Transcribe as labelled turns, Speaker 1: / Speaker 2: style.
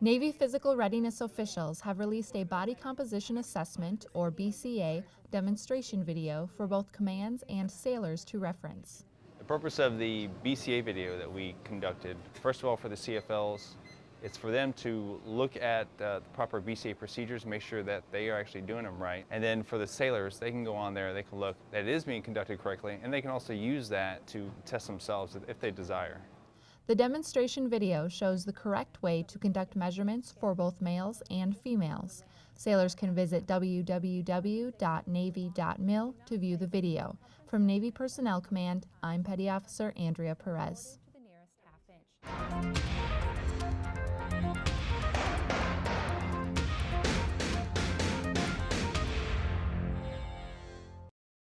Speaker 1: Navy Physical Readiness officials have released a Body Composition Assessment, or BCA, demonstration video for both commands and sailors to reference.
Speaker 2: The purpose of the BCA video that we conducted, first of all for the CFLs, it's for them to look at uh, the proper BCA procedures, make sure that they are actually doing them right. And then for the sailors, they can go on there, they can look that it is being conducted correctly, and they can also use that to test themselves if they desire.
Speaker 1: The demonstration video shows the correct way to conduct measurements for both males and females. Sailors can visit www.navy.mil to view the video. From Navy Personnel Command, I'm Petty Officer Andrea Perez.